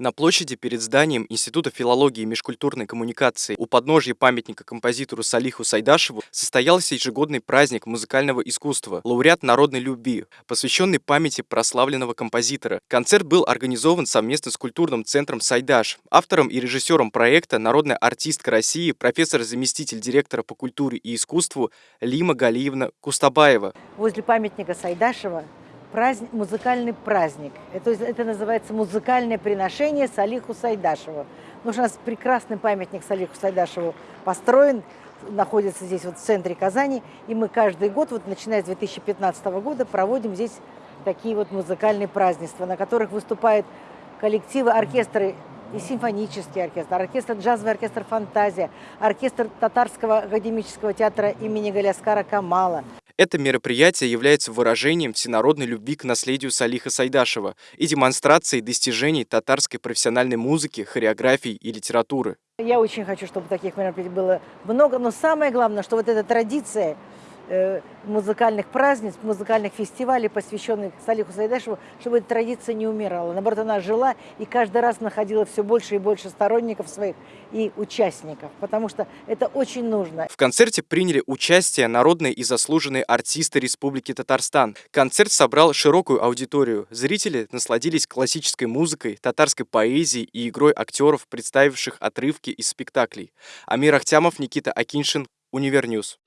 На площади перед зданием Института филологии и межкультурной коммуникации у подножья памятника композитору Салиху Сайдашеву состоялся ежегодный праздник музыкального искусства «Лауреат народной любви», посвященный памяти прославленного композитора. Концерт был организован совместно с культурным центром «Сайдаш». Автором и режиссером проекта народная артистка России, профессор-заместитель директора по культуре и искусству Лима Галиевна Кустабаева. Возле памятника Сайдашева праздник, музыкальный праздник. Это, это называется музыкальное приношение Салиху Сайдашеву. Потому у нас прекрасный памятник Салиху Сайдашеву построен, находится здесь вот в центре Казани. И мы каждый год, вот начиная с 2015 года, проводим здесь такие вот музыкальные празднества, на которых выступают коллективы, оркестры и симфонический оркестр, оркестр джазовый оркестр «Фантазия», оркестр Татарского академического театра имени Галяскара Камала, это мероприятие является выражением всенародной любви к наследию Салиха Сайдашева и демонстрацией достижений татарской профессиональной музыки, хореографии и литературы. Я очень хочу, чтобы таких мероприятий было много, но самое главное, что вот эта традиция музыкальных праздниц, музыкальных фестивалей, посвященных Салиху Сайдашеву, чтобы эта традиция не умирала. Наоборот, она жила и каждый раз находила все больше и больше сторонников своих и участников, потому что это очень нужно. В концерте приняли участие народные и заслуженные артисты Республики Татарстан. Концерт собрал широкую аудиторию. Зрители насладились классической музыкой, татарской поэзией и игрой актеров, представивших отрывки из спектаклей. Амир Ахтямов, Никита Акиншин, Univer News.